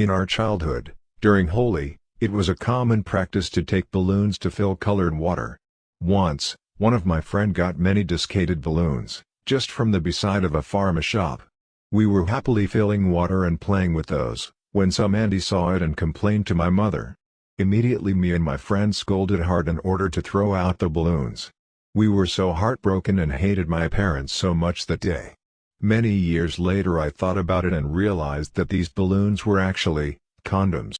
In our childhood, during Holi, it was a common practice to take balloons to fill colored water. Once, one of my friend got many discated balloons, just from the beside of a pharma shop. We were happily filling water and playing with those, when some Andy saw it and complained to my mother. Immediately me and my friend scolded hard in order to throw out the balloons. We were so heartbroken and hated my parents so much that day. Many years later I thought about it and realized that these balloons were actually, condoms.